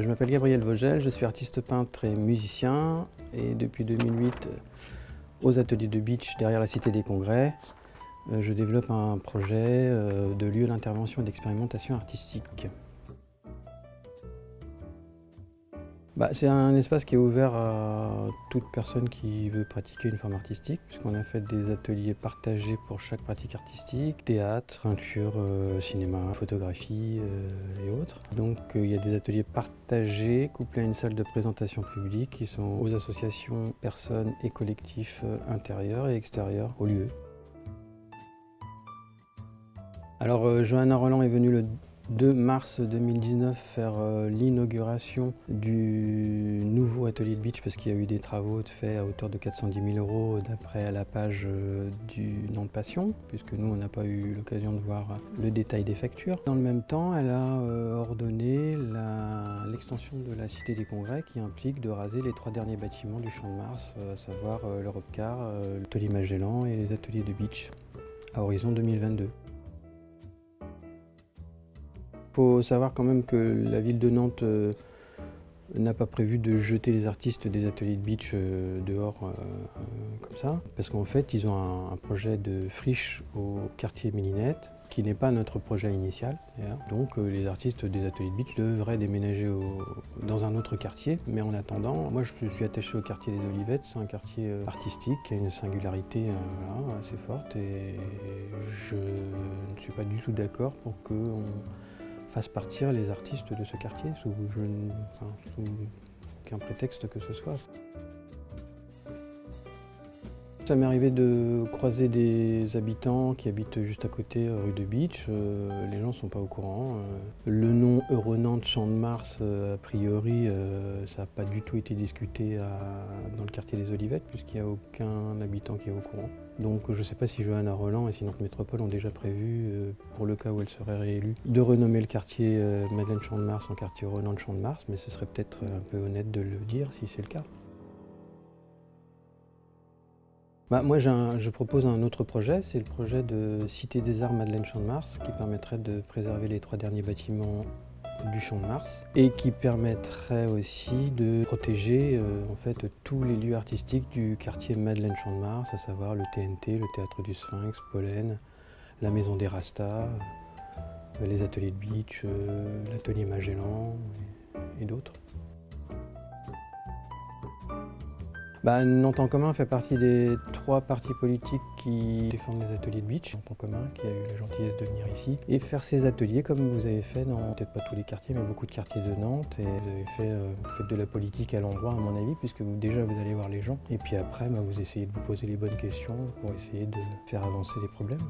Je m'appelle Gabriel Vogel, je suis artiste peintre et musicien et depuis 2008 aux ateliers de beach derrière la Cité des Congrès, euh, je développe un projet euh, de lieu d'intervention et d'expérimentation artistique. Bah, c'est un espace qui est ouvert à toute personne qui veut pratiquer une forme artistique, puisqu'on a fait des ateliers partagés pour chaque pratique artistique, théâtre, peinture, euh, cinéma, photographie euh, et autres. Donc euh, il y a des ateliers partagés couplés à une salle de présentation publique qui sont aux associations, personnes et collectifs intérieurs et extérieurs au lieu. Alors Johanna Roland est venue le 2 mars 2019 faire euh, l'inauguration du nouveau atelier de beach parce qu'il y a eu des travaux faits à hauteur de 410 000 euros d'après la page euh, du nom de passion puisque nous on n'a pas eu l'occasion de voir le détail des factures. Dans le même temps elle a euh, ordonné l'extension de la Cité des Congrès qui implique de raser les trois derniers bâtiments du Champ de Mars, à savoir l'Europe Car, l'atelier Magellan et les ateliers de beach à horizon 2022. Faut savoir quand même que la ville de Nantes euh, n'a pas prévu de jeter les artistes des ateliers de beach euh, dehors euh, comme ça, parce qu'en fait ils ont un, projet de friche au quartier Mélinette, qui n'est pas notre projet initial. Donc les artistes des ateliers de beach devraient déménager dans un autre quartier, mais en attendant, moi je suis attaché au quartier des Olivettes, c'est un quartier artistique qui a une singularité assez forte. Et je ne suis pas du tout d'accord pour qu'on fasse partir les artistes de ce quartier sous, aucun prétexte que ce soit. Ça m'est arrivé de croiser des habitants qui habitent juste à côté, euh, rue de Beach. Euh, les gens ne sont pas au courant. Euh. le nom Euronante Champ de Mars, a priori, ça n'a pas du tout été discuté dans le quartier des Olivettes, puisqu'il n'y a aucun habitant qui est au courant. Donc je ne sais pas si Johanna Roland et si Nantes Métropole ont déjà prévu, pour le cas où elle serait réélue, de renommer le quartier Madeleine Champ de Mars en quartier Euronante Champ de Mars, mais ce serait peut-être un peu honnête de le dire si c'est le cas. Bah, moi, je propose un autre projet, c'est le projet de Cité des Arts Madeleine Champ de Mars, qui permettrait de préserver les trois derniers bâtiments du Champ de Mars et qui permettrait aussi de protéger euh, en fait, tous les lieux artistiques du quartier Madeleine Champ de Mars, à savoir le TNT, le Théâtre du Sphinx, Pollen, la Maison des Rastas, euh, les ateliers de beach, euh, l'atelier Magellan et d'autres. Bah, Nantes en commun fait partie des trois partis politiques qui défendent les ateliers de beach. Nantes en commun qui a eu la gentillesse de venir ici et faire ces ateliers comme vous avez fait dans peut-être pas tous les quartiers mais beaucoup de quartiers de Nantes et vous avez fait, euh, faites de la politique à l'endroit à mon avis puisque déjà vous allez voir les gens et puis après bah, vous essayez de vous poser les bonnes questions pour essayer de faire avancer les problèmes.